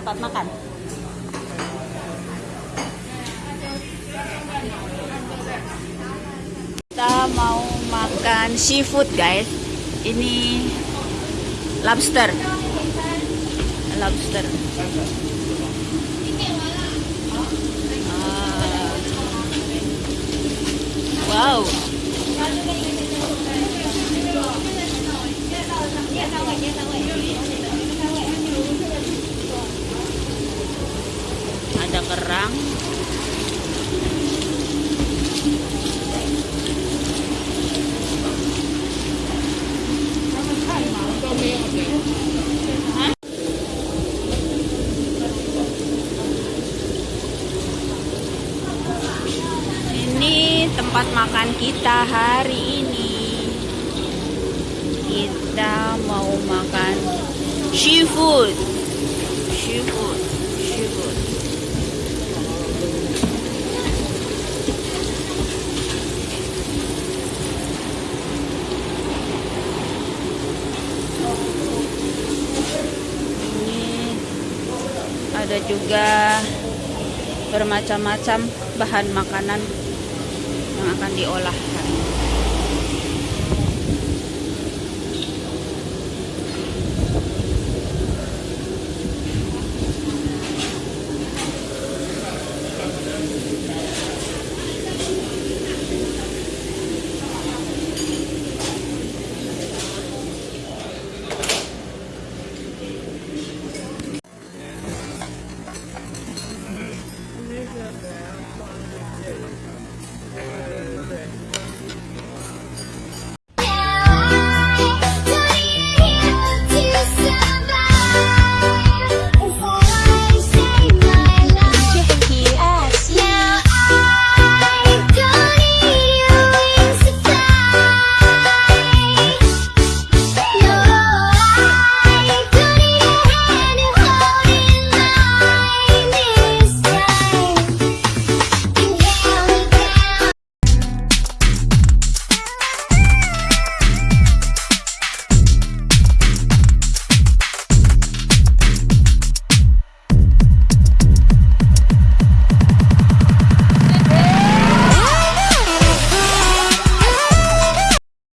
tempat makan. Kita mau makan seafood guys. Ini lobster. Lobster. Ah. Wow. Ada kerang. Ini tempat makan kita hari ini. Kita mau makan seafood. Seafood. Seafood. Ini ada juga bermacam-macam bahan makanan yang akan diolah.